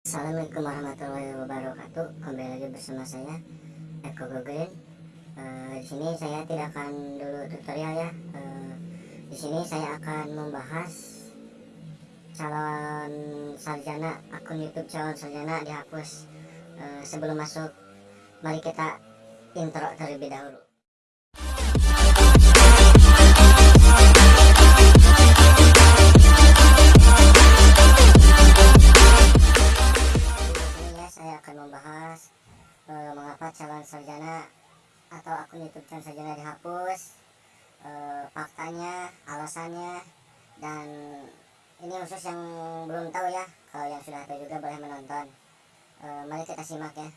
Assalamualaikum warahmatullahi wabarakatuh. Kembali lagi bersama saya Eko Gogreen. Uh, di sini saya tidak akan dulu tutorial ya. Uh, di sini saya akan membahas calon sarjana akun YouTube calon sarjana dihapus. Uh, sebelum masuk, mari kita intro terlebih dahulu. Calon sarjana atau akun YouTube calon sarjana dihapus e, faktanya alasannya dan ini khusus yang belum tahu ya. Kalau yang sudah tahu juga boleh menonton. E, mari kita simak ya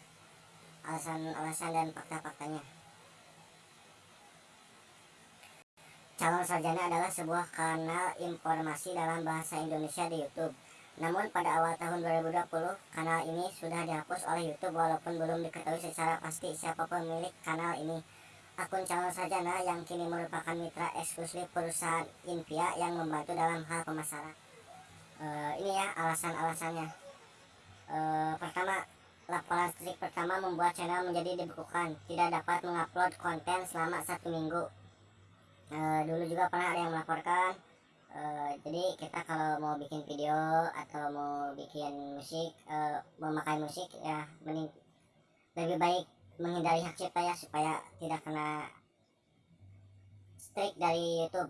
alasan-alasan dan fakta-faktanya. Calon sarjana adalah sebuah kanal informasi dalam bahasa Indonesia di YouTube namun pada awal tahun 2020, kanal ini sudah dihapus oleh YouTube walaupun belum diketahui secara pasti siapa pemilik kanal ini. Akun calon sarjana yang kini merupakan mitra eksklusif perusahaan Invia yang membantu dalam hal pemasaran. Uh, ini ya alasan-alasannya. Uh, pertama, laporan strik pertama membuat channel menjadi dibekukan, tidak dapat mengupload konten selama satu minggu. Uh, dulu juga pernah ada yang melaporkan Uh, jadi kita kalau mau bikin video atau mau bikin musik uh, memakai musik ya mending lebih baik menghindari hak cipta ya supaya tidak kena strike dari YouTube.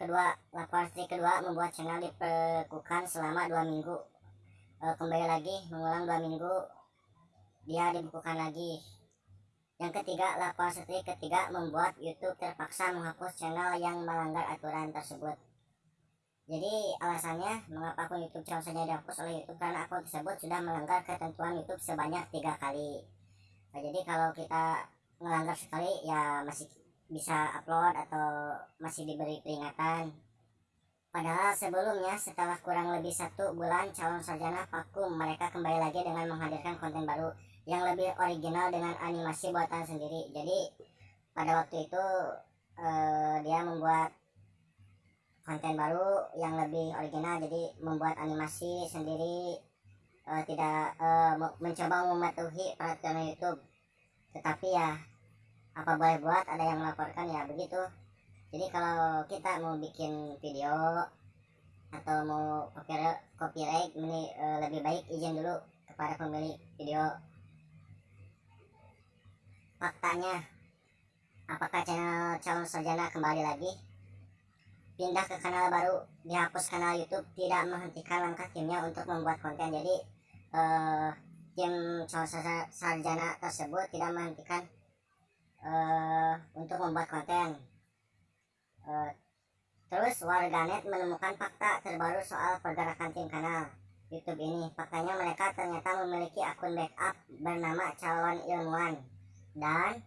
Kedua laporan strike kedua membuat channel dibekukan selama dua minggu. Uh, kembali lagi mengulang dua minggu dia dibekukan lagi. Yang ketiga laporan strike ketiga membuat YouTube terpaksa menghapus channel yang melanggar aturan tersebut jadi alasannya mengapa akun YouTube calon saja dihapus oleh YouTube karena akun tersebut sudah melanggar ketentuan YouTube sebanyak tiga kali. Nah, jadi kalau kita melanggar sekali ya masih bisa upload atau masih diberi peringatan. Padahal sebelumnya setelah kurang lebih satu bulan calon sarjana vakum mereka kembali lagi dengan menghadirkan konten baru yang lebih original dengan animasi buatan sendiri. Jadi pada waktu itu eh, dia membuat konten baru yang lebih original jadi membuat animasi sendiri uh, tidak uh, mencoba mematuhi peraturan YouTube. Tetapi ya apa boleh buat ada yang melaporkan ya begitu. Jadi kalau kita mau bikin video atau mau copyright, copyright ini uh, lebih baik izin dulu kepada pemilik video. Faktanya apakah channel calon sarjana kembali lagi pindah ke kanal baru dihapus kanal YouTube tidak menghentikan langkah timnya untuk membuat konten. Jadi uh, tim sarjana tersebut tidak menghentikan uh, untuk membuat konten. Uh, terus warganet menemukan fakta terbaru soal pergerakan tim kanal YouTube ini. Faktanya mereka ternyata memiliki akun backup bernama calon ilmuwan. Dan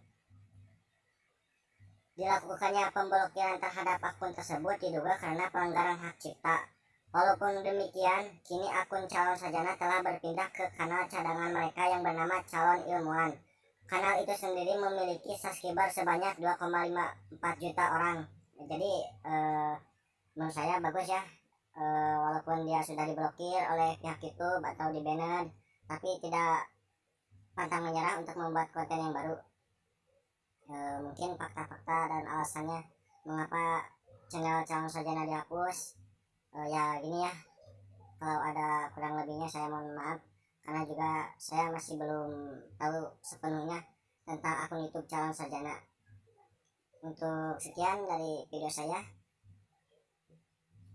Dilakukannya pemblokiran terhadap akun tersebut diduga karena pelanggaran hak cipta. Walaupun demikian, kini akun calon sarjana telah berpindah ke kanal cadangan mereka yang bernama calon ilmuwan. Kanal itu sendiri memiliki subscriber sebanyak 2,54 juta orang. Jadi, eh, menurut saya bagus ya. Eh, walaupun dia sudah diblokir oleh pihak YouTube atau di banner, tapi tidak pantang menyerah untuk membuat konten yang baru e, mungkin fakta-fakta dan alasannya mengapa channel calon sarjana dihapus. E, ya gini ya. Kalau ada kurang lebihnya saya mohon maaf. Karena juga saya masih belum tahu sepenuhnya tentang akun YouTube calon sarjana untuk sekian dari video saya.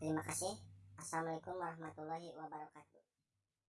Terima kasih. Assalamualaikum warahmatullahi wabarakatuh